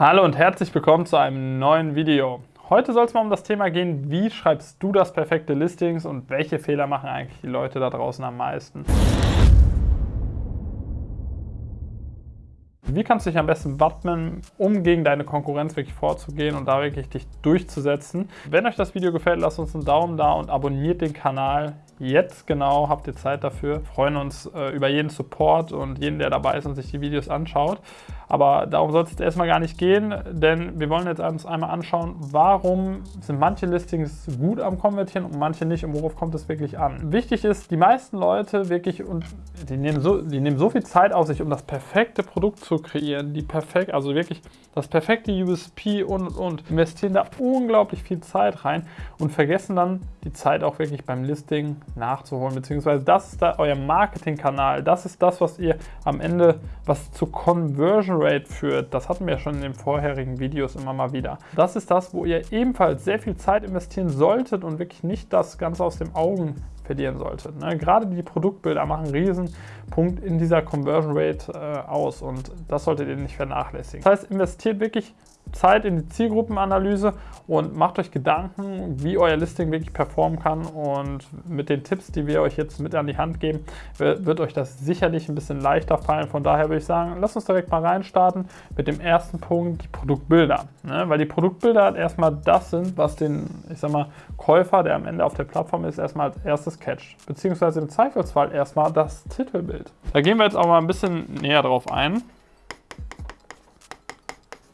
Hallo und herzlich willkommen zu einem neuen Video. Heute soll es mal um das Thema gehen, wie schreibst du das perfekte Listings und welche Fehler machen eigentlich die Leute da draußen am meisten. Wie kannst du dich am besten wappnen, um gegen deine Konkurrenz wirklich vorzugehen und da wirklich dich durchzusetzen? Wenn euch das Video gefällt, lasst uns einen Daumen da und abonniert den Kanal. Jetzt genau habt ihr Zeit dafür. Wir freuen uns äh, über jeden Support und jeden, der dabei ist und sich die Videos anschaut. Aber darum soll es jetzt erstmal gar nicht gehen, denn wir wollen jetzt uns einmal anschauen, warum sind manche Listings gut am Konvertieren und manche nicht und worauf kommt es wirklich an. Wichtig ist, die meisten Leute wirklich, und die nehmen so, die nehmen so viel Zeit auf sich, um das perfekte Produkt zu kreieren, die perfekt, also wirklich das perfekte USP und, und, und, investieren da unglaublich viel Zeit rein und vergessen dann die Zeit auch wirklich beim Listing nachzuholen, beziehungsweise das ist da euer Marketingkanal, das ist das, was ihr am Ende, was zu Conversion Rate führt, das hatten wir schon in den vorherigen Videos immer mal wieder. Das ist das, wo ihr ebenfalls sehr viel Zeit investieren solltet und wirklich nicht das Ganze aus den Augen verlieren solltet. Ne? Gerade die Produktbilder machen einen riesen Punkt in dieser Conversion Rate äh, aus und das solltet ihr nicht vernachlässigen. Das heißt, investiert wirklich Zeit in die Zielgruppenanalyse und macht euch Gedanken, wie euer Listing wirklich performen kann und mit den Tipps, die wir euch jetzt mit an die Hand geben, wird euch das sicherlich ein bisschen leichter fallen. Von daher würde ich sagen, lasst uns direkt mal reinstarten mit dem ersten Punkt, die Produktbilder. Ne? Weil die Produktbilder erstmal das sind, was den, ich sag mal, Käufer, der am Ende auf der Plattform ist, erstmal als erstes catcht. Beziehungsweise im Zweifelsfall erstmal das Titelbild. Da gehen wir jetzt auch mal ein bisschen näher drauf ein.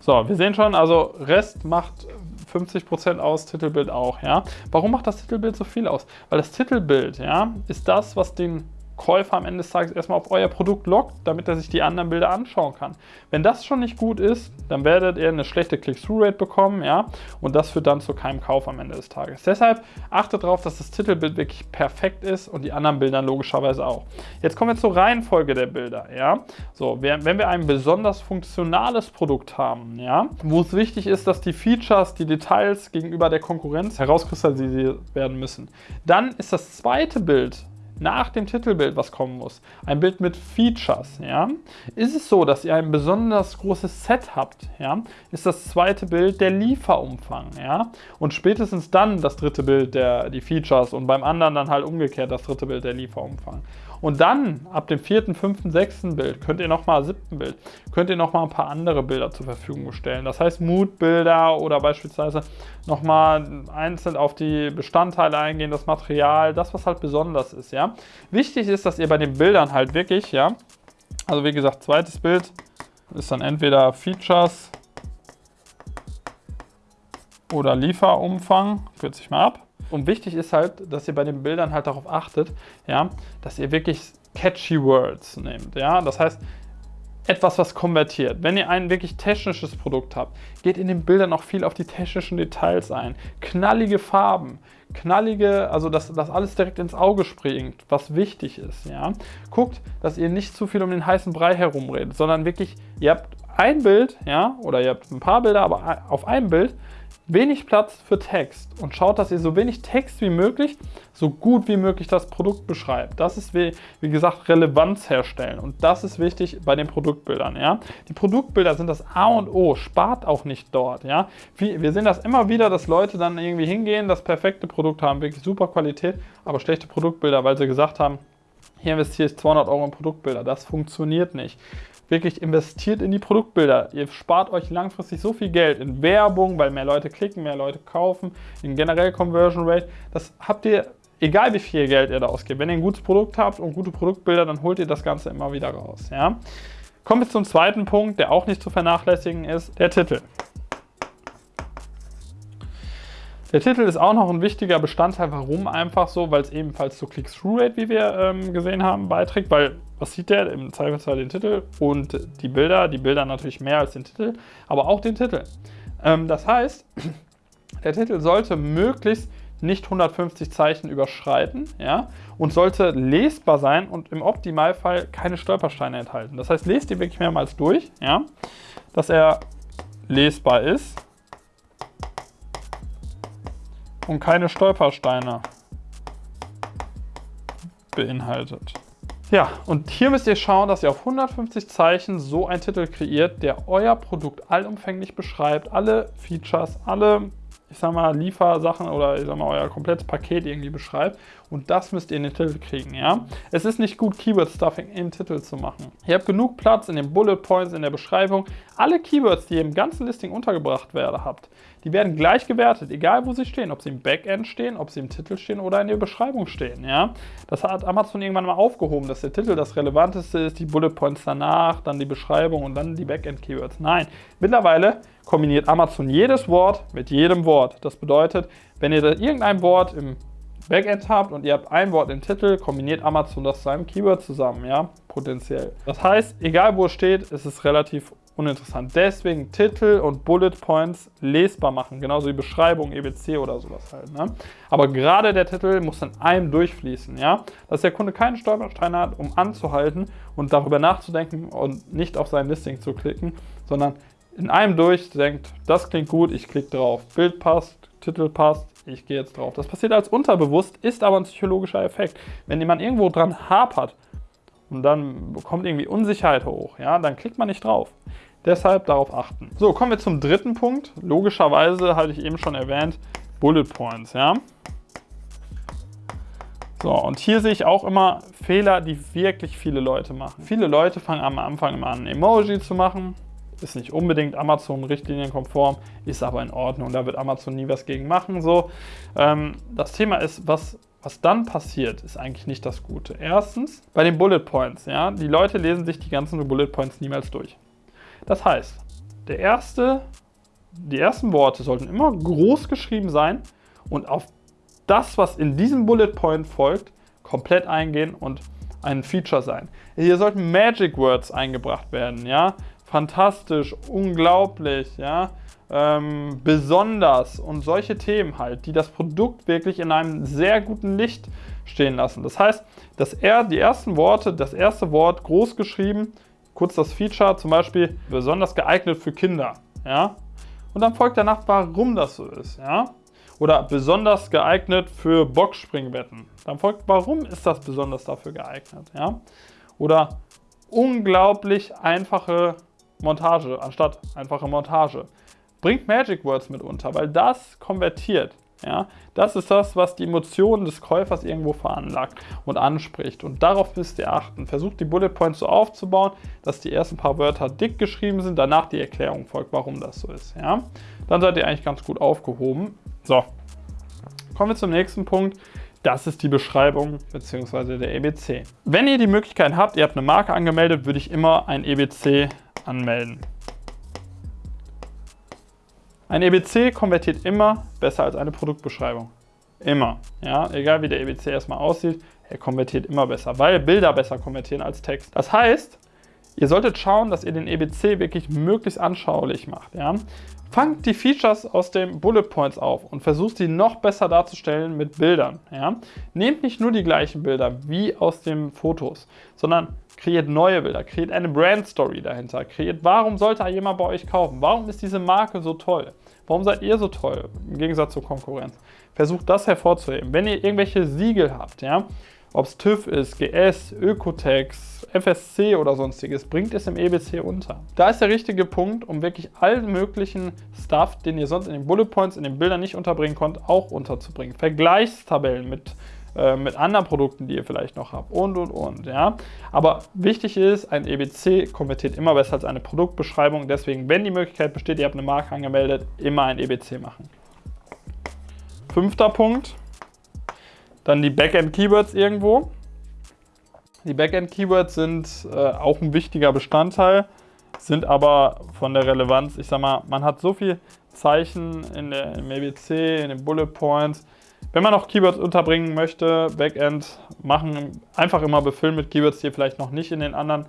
So, wir sehen schon, also Rest macht 50% aus, Titelbild auch, ja. Warum macht das Titelbild so viel aus? Weil das Titelbild, ja, ist das, was den Käufer am Ende des Tages erstmal auf euer Produkt lockt, damit er sich die anderen Bilder anschauen kann. Wenn das schon nicht gut ist, dann werdet ihr eine schlechte Click-Through-Rate bekommen, ja, und das führt dann zu keinem Kauf am Ende des Tages. Deshalb achtet darauf, dass das Titelbild wirklich perfekt ist und die anderen Bilder logischerweise auch. Jetzt kommen wir zur Reihenfolge der Bilder, ja. So, wenn wir ein besonders funktionales Produkt haben, ja, wo es wichtig ist, dass die Features, die Details gegenüber der Konkurrenz herauskristallisiert werden müssen, dann ist das zweite Bild nach dem Titelbild, was kommen muss, ein Bild mit Features, ja, ist es so, dass ihr ein besonders großes Set habt, ja, ist das zweite Bild der Lieferumfang, ja, und spätestens dann das dritte Bild der die Features und beim anderen dann halt umgekehrt das dritte Bild der Lieferumfang. Und dann, ab dem vierten, fünften, sechsten Bild, könnt ihr nochmal, siebten Bild, könnt ihr nochmal ein paar andere Bilder zur Verfügung stellen. Das heißt Moodbilder oder beispielsweise nochmal einzeln auf die Bestandteile eingehen, das Material, das, was halt besonders ist, ja. Wichtig ist, dass ihr bei den Bildern halt wirklich, ja, also wie gesagt, zweites Bild ist dann entweder Features oder Lieferumfang, kürze sich mal ab. Und wichtig ist halt, dass ihr bei den Bildern halt darauf achtet, ja, dass ihr wirklich catchy Words nehmt. Ja? Das heißt, etwas, was konvertiert. Wenn ihr ein wirklich technisches Produkt habt, geht in den Bildern auch viel auf die technischen Details ein. Knallige Farben, knallige, also dass das alles direkt ins Auge springt, was wichtig ist. Ja? Guckt, dass ihr nicht zu viel um den heißen Brei herumredet, sondern wirklich, ihr habt ein Bild, ja, oder ihr habt ein paar Bilder, aber auf einem Bild wenig Platz für Text und schaut, dass ihr so wenig Text wie möglich, so gut wie möglich das Produkt beschreibt. Das ist, wie, wie gesagt, Relevanz herstellen und das ist wichtig bei den Produktbildern. Ja? Die Produktbilder sind das A und O, spart auch nicht dort. Ja? Wir sehen das immer wieder, dass Leute dann irgendwie hingehen, das perfekte Produkt haben, wirklich super Qualität, aber schlechte Produktbilder, weil sie gesagt haben, hier investiere ich 200 Euro in Produktbilder. Das funktioniert nicht wirklich investiert in die Produktbilder. Ihr spart euch langfristig so viel Geld in Werbung, weil mehr Leute klicken, mehr Leute kaufen, in generell Conversion Rate. Das habt ihr, egal wie viel Geld ihr da ausgebt. Wenn ihr ein gutes Produkt habt und gute Produktbilder, dann holt ihr das Ganze immer wieder raus. Ja? Kommen wir zum zweiten Punkt, der auch nicht zu vernachlässigen ist, der Titel. Der Titel ist auch noch ein wichtiger Bestandteil. Warum einfach so? Weil es ebenfalls zur Click-Through-Rate, wie wir ähm, gesehen haben, beiträgt. Weil was sieht der? Im Zweifelsfall den Titel und die Bilder. Die Bilder natürlich mehr als den Titel, aber auch den Titel. Ähm, das heißt, der Titel sollte möglichst nicht 150 Zeichen überschreiten ja, und sollte lesbar sein und im Optimalfall keine Stolpersteine enthalten. Das heißt, lest ihn wirklich mehrmals durch, ja, dass er lesbar ist und keine Stolpersteine beinhaltet. Ja, und hier müsst ihr schauen, dass ihr auf 150 Zeichen so einen Titel kreiert, der euer Produkt allumfänglich beschreibt, alle Features, alle ich sag mal, Liefersachen oder ich sag mal, euer komplettes Paket irgendwie beschreibt. Und das müsst ihr in den Titel kriegen, ja. Es ist nicht gut, Keyword-Stuffing im Titel zu machen. Ihr habt genug Platz in den Bullet Points, in der Beschreibung. Alle Keywords, die ihr im ganzen Listing untergebracht werden habt, die werden gleich gewertet, egal wo sie stehen. Ob sie im Backend stehen, ob sie im Titel stehen oder in der Beschreibung stehen, ja. Das hat Amazon irgendwann mal aufgehoben, dass der Titel das Relevanteste ist, die Bullet Points danach, dann die Beschreibung und dann die Backend-Keywords. Nein, mittlerweile kombiniert Amazon jedes Wort mit jedem Wort. Das bedeutet, wenn ihr da irgendein Wort im Backend habt und ihr habt ein Wort im Titel, kombiniert Amazon das zu einem Keyword zusammen, ja, potenziell. Das heißt, egal wo es steht, ist es relativ uninteressant. Deswegen Titel und Bullet Points lesbar machen, genauso wie Beschreibung, EBC oder sowas halt. Ne? Aber gerade der Titel muss in einem durchfließen, ja, dass der Kunde keinen Stolperstein hat, um anzuhalten und darüber nachzudenken und nicht auf sein Listing zu klicken, sondern in einem durch denkt, das klingt gut, ich klicke drauf. Bild passt, Titel passt, ich gehe jetzt drauf. Das passiert als unterbewusst, ist aber ein psychologischer Effekt. Wenn jemand irgendwo dran hapert und dann kommt irgendwie Unsicherheit hoch, ja, dann klickt man nicht drauf. Deshalb darauf achten. So, kommen wir zum dritten Punkt. Logischerweise, hatte ich eben schon erwähnt, Bullet Points, ja. So, und hier sehe ich auch immer Fehler, die wirklich viele Leute machen. Viele Leute fangen am Anfang immer an, Emoji zu machen ist nicht unbedingt Amazon-Richtlinienkonform, ist aber in Ordnung. Da wird Amazon nie was gegen machen. So. Ähm, das Thema ist, was, was dann passiert, ist eigentlich nicht das Gute. Erstens, bei den Bullet Points, ja, die Leute lesen sich die ganzen Bullet Points niemals durch. Das heißt, der erste, die ersten Worte sollten immer groß geschrieben sein und auf das, was in diesem Bullet Point folgt, komplett eingehen und ein Feature sein. Hier sollten Magic Words eingebracht werden, ja fantastisch, unglaublich, ja, ähm, besonders und solche Themen halt, die das Produkt wirklich in einem sehr guten Licht stehen lassen. Das heißt, dass er die ersten Worte, das erste Wort groß geschrieben, kurz das Feature, zum Beispiel besonders geeignet für Kinder, ja, und dann folgt danach, warum das so ist, ja, oder besonders geeignet für Boxspringbetten. Dann folgt, warum ist das besonders dafür geeignet, ja, oder unglaublich einfache Montage anstatt einfache Montage. Bringt Magic Words mit unter, weil das konvertiert. Ja, das ist das, was die Emotionen des Käufers irgendwo veranlagt und anspricht. Und darauf müsst ihr achten. Versucht die Bullet Points so aufzubauen, dass die ersten paar Wörter dick geschrieben sind, danach die Erklärung folgt, warum das so ist. Ja, dann seid ihr eigentlich ganz gut aufgehoben. So, kommen wir zum nächsten Punkt. Das ist die Beschreibung bzw. der EBC. Wenn ihr die Möglichkeit habt, ihr habt eine Marke angemeldet, würde ich immer ein EBC anmelden. Ein EBC konvertiert immer besser als eine Produktbeschreibung. Immer. Ja, egal wie der EBC erstmal aussieht, er konvertiert immer besser, weil Bilder besser konvertieren als Text. Das heißt, ihr solltet schauen, dass ihr den EBC wirklich möglichst anschaulich macht. Ja? Fangt die Features aus den Bullet Points auf und versucht sie noch besser darzustellen mit Bildern. Ja? Nehmt nicht nur die gleichen Bilder wie aus den Fotos, sondern kreiert neue Bilder, kreiert eine Brand Story dahinter, kreiert, warum sollte jemand bei euch kaufen? Warum ist diese Marke so toll? Warum seid ihr so toll im Gegensatz zur Konkurrenz? Versucht das hervorzuheben. Wenn ihr irgendwelche Siegel habt, ja, ob es TÜV ist, GS, Ökotex, FSC oder sonstiges, bringt es im EBC unter. Da ist der richtige Punkt, um wirklich allen möglichen Stuff, den ihr sonst in den Bullet Points, in den Bildern nicht unterbringen konnt, auch unterzubringen. Vergleichstabellen mit äh, mit anderen Produkten, die ihr vielleicht noch habt und und und. Ja? Aber wichtig ist, ein EBC konvertiert immer besser als eine Produktbeschreibung. Deswegen, wenn die Möglichkeit besteht, ihr habt eine Marke angemeldet, immer ein EBC machen. Fünfter Punkt, dann die Backend-Keywords irgendwo. Die Backend-Keywords sind äh, auch ein wichtiger Bestandteil, sind aber von der Relevanz, ich sag mal, man hat so viel Zeichen in der, im EBC, in den Bullet Points, wenn man noch Keywords unterbringen möchte, Backend machen, einfach immer befüllen mit Keywords, die ihr vielleicht noch nicht in den anderen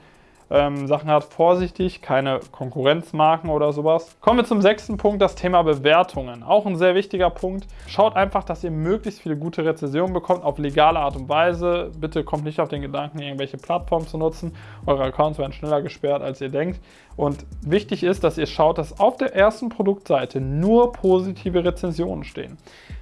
ähm, Sachen hat. Vorsichtig, keine Konkurrenzmarken oder sowas. Kommen wir zum sechsten Punkt, das Thema Bewertungen. Auch ein sehr wichtiger Punkt. Schaut einfach, dass ihr möglichst viele gute Rezensionen bekommt, auf legale Art und Weise. Bitte kommt nicht auf den Gedanken, irgendwelche Plattformen zu nutzen. Eure Accounts werden schneller gesperrt, als ihr denkt. Und wichtig ist, dass ihr schaut, dass auf der ersten Produktseite nur positive Rezensionen stehen.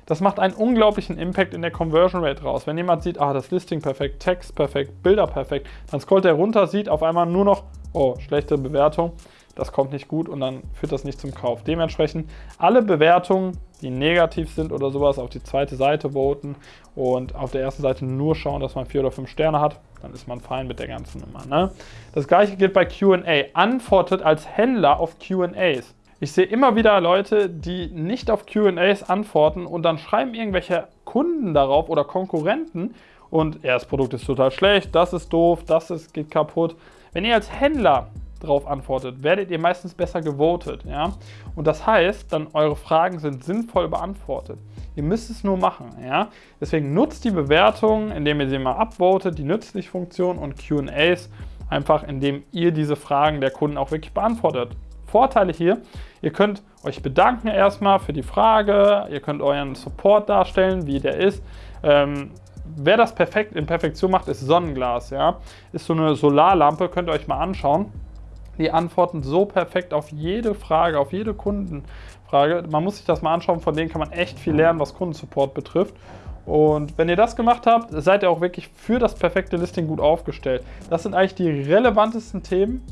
Das macht einen unglaublichen Impact in der Conversion Rate raus. Wenn jemand sieht, ah, das Listing perfekt, Text perfekt, Bilder perfekt, dann scrollt er runter, sieht auf einmal nur noch, oh, schlechte Bewertung, das kommt nicht gut und dann führt das nicht zum Kauf. Dementsprechend alle Bewertungen, die negativ sind oder sowas, auf die zweite Seite voten und auf der ersten Seite nur schauen, dass man vier oder fünf Sterne hat, dann ist man fein mit der ganzen Nummer. Ne? Das gleiche gilt bei Q&A. Antwortet als Händler auf Q&As. Ich sehe immer wieder Leute, die nicht auf Q&As antworten und dann schreiben irgendwelche Kunden darauf oder Konkurrenten und ja, das Produkt ist total schlecht, das ist doof, das ist, geht kaputt. Wenn ihr als Händler darauf antwortet, werdet ihr meistens besser gewotet. Ja? Und das heißt, dann eure Fragen sind sinnvoll beantwortet. Ihr müsst es nur machen. Ja? Deswegen nutzt die Bewertung, indem ihr sie mal upvotet, die Nützlich-Funktion und Q&As, einfach indem ihr diese Fragen der Kunden auch wirklich beantwortet. Vorteile hier, ihr könnt euch bedanken erstmal für die Frage, ihr könnt euren Support darstellen, wie der ist. Ähm, wer das perfekt in Perfektion macht, ist Sonnenglas. Ja? Ist so eine Solarlampe, könnt ihr euch mal anschauen die antworten so perfekt auf jede Frage, auf jede Kundenfrage. Man muss sich das mal anschauen, von denen kann man echt viel lernen, was Kundensupport betrifft. Und wenn ihr das gemacht habt, seid ihr auch wirklich für das perfekte Listing gut aufgestellt. Das sind eigentlich die relevantesten Themen,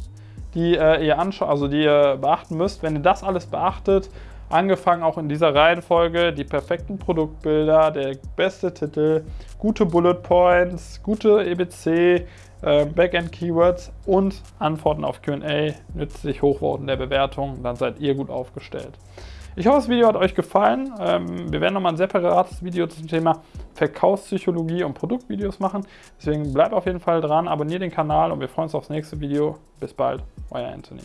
die äh, ihr also die ihr beachten müsst. Wenn ihr das alles beachtet, angefangen auch in dieser Reihenfolge, die perfekten Produktbilder, der beste Titel, gute Bullet Points, gute EBC, äh, Backend-Keywords und Antworten auf Q&A, nützlich Hochvoten der Bewertung, dann seid ihr gut aufgestellt. Ich hoffe, das Video hat euch gefallen. Ähm, wir werden nochmal ein separates Video zum Thema Verkaufspsychologie und Produktvideos machen. Deswegen bleibt auf jeden Fall dran, abonniert den Kanal und wir freuen uns aufs nächste Video. Bis bald, euer Anthony.